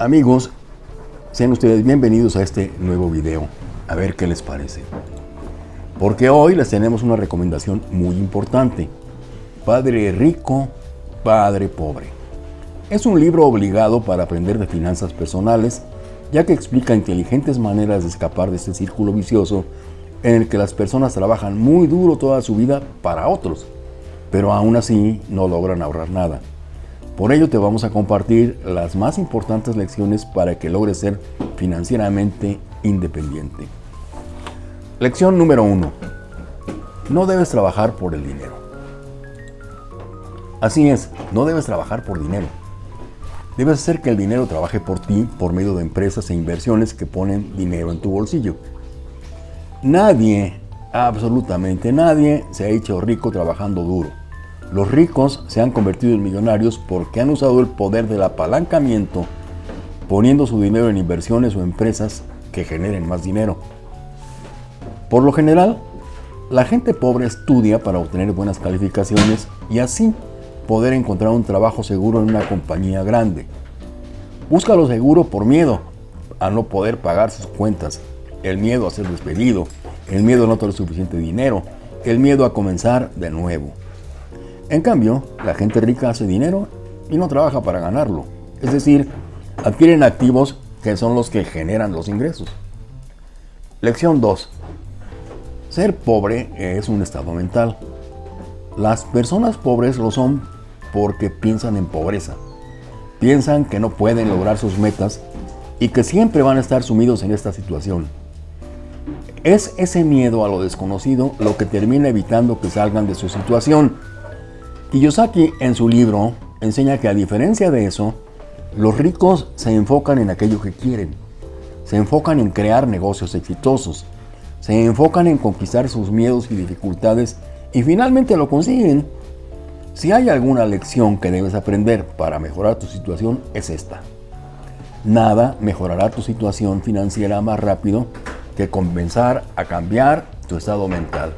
Amigos, sean ustedes bienvenidos a este nuevo video. A ver qué les parece. Porque hoy les tenemos una recomendación muy importante. Padre rico, Padre pobre. Es un libro obligado para aprender de finanzas personales, ya que explica inteligentes maneras de escapar de este círculo vicioso en el que las personas trabajan muy duro toda su vida para otros, pero aún así no logran ahorrar nada. Por ello te vamos a compartir las más importantes lecciones para que logres ser financieramente independiente. Lección número 1. No debes trabajar por el dinero. Así es, no debes trabajar por dinero. Debes hacer que el dinero trabaje por ti por medio de empresas e inversiones que ponen dinero en tu bolsillo. Nadie, absolutamente nadie, se ha hecho rico trabajando duro. Los ricos se han convertido en millonarios porque han usado el poder del apalancamiento poniendo su dinero en inversiones o empresas que generen más dinero. Por lo general, la gente pobre estudia para obtener buenas calificaciones y así poder encontrar un trabajo seguro en una compañía grande. Busca lo seguro por miedo a no poder pagar sus cuentas, el miedo a ser despedido, el miedo a no tener suficiente dinero, el miedo a comenzar de nuevo. En cambio, la gente rica hace dinero y no trabaja para ganarlo. Es decir, adquieren activos que son los que generan los ingresos. Lección 2. Ser pobre es un estado mental. Las personas pobres lo son porque piensan en pobreza. Piensan que no pueden lograr sus metas y que siempre van a estar sumidos en esta situación. Es ese miedo a lo desconocido lo que termina evitando que salgan de su situación. Kiyosaki en su libro enseña que a diferencia de eso, los ricos se enfocan en aquello que quieren. Se enfocan en crear negocios exitosos. Se enfocan en conquistar sus miedos y dificultades y finalmente lo consiguen si hay alguna lección que debes aprender para mejorar tu situación, es esta. Nada mejorará tu situación financiera más rápido que comenzar a cambiar tu estado mental.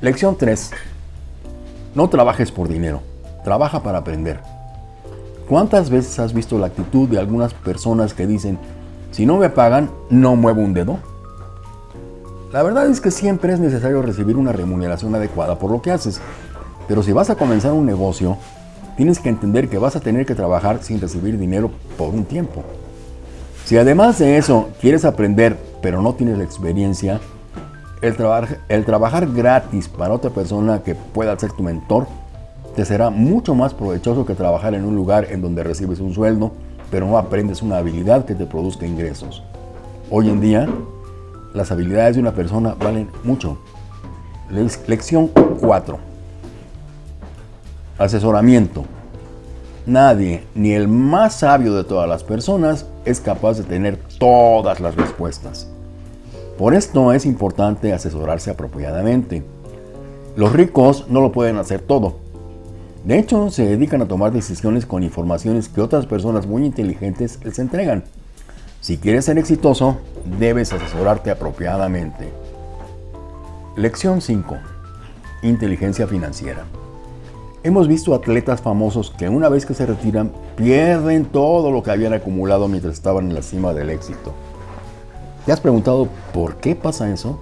Lección 3. No trabajes por dinero, trabaja para aprender. ¿Cuántas veces has visto la actitud de algunas personas que dicen, si no me pagan, no muevo un dedo? La verdad es que siempre es necesario recibir una remuneración adecuada por lo que haces, pero si vas a comenzar un negocio, tienes que entender que vas a tener que trabajar sin recibir dinero por un tiempo. Si además de eso quieres aprender, pero no tienes la experiencia, el, el trabajar gratis para otra persona que pueda ser tu mentor, te será mucho más provechoso que trabajar en un lugar en donde recibes un sueldo, pero no aprendes una habilidad que te produzca ingresos. Hoy en día, las habilidades de una persona valen mucho. Lección 4. Asesoramiento. Nadie, ni el más sabio de todas las personas, es capaz de tener todas las respuestas. Por esto es importante asesorarse apropiadamente. Los ricos no lo pueden hacer todo. De hecho, se dedican a tomar decisiones con informaciones que otras personas muy inteligentes les entregan. Si quieres ser exitoso, debes asesorarte apropiadamente. Lección 5. Inteligencia financiera. Hemos visto atletas famosos que una vez que se retiran pierden todo lo que habían acumulado mientras estaban en la cima del éxito. ¿Te has preguntado por qué pasa eso?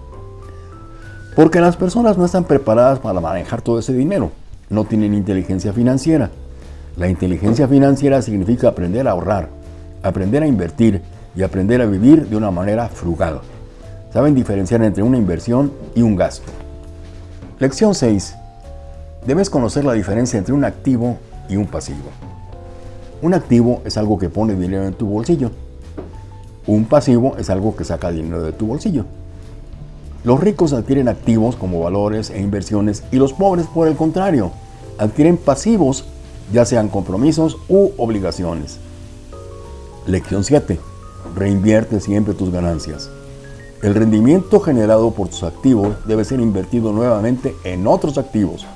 Porque las personas no están preparadas para manejar todo ese dinero. No tienen inteligencia financiera. La inteligencia financiera significa aprender a ahorrar, aprender a invertir y aprender a vivir de una manera frugal. Saben diferenciar entre una inversión y un gasto. Lección 6. Debes conocer la diferencia entre un activo y un pasivo. Un activo es algo que pone dinero en tu bolsillo. Un pasivo es algo que saca dinero de tu bolsillo. Los ricos adquieren activos como valores e inversiones y los pobres, por el contrario, adquieren pasivos, ya sean compromisos u obligaciones. Lección 7. Reinvierte siempre tus ganancias. El rendimiento generado por tus activos debe ser invertido nuevamente en otros activos.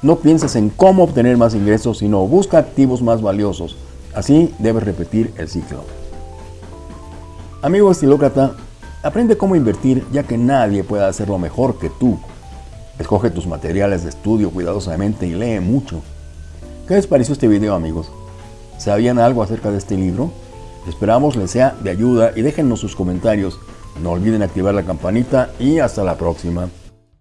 No pienses en cómo obtener más ingresos, sino busca activos más valiosos. Así debes repetir el ciclo. Amigo estilócrata, aprende cómo invertir ya que nadie puede hacerlo mejor que tú. Escoge tus materiales de estudio cuidadosamente y lee mucho. ¿Qué les pareció este video amigos? ¿Sabían algo acerca de este libro? Esperamos les sea de ayuda y déjennos sus comentarios. No olviden activar la campanita y hasta la próxima.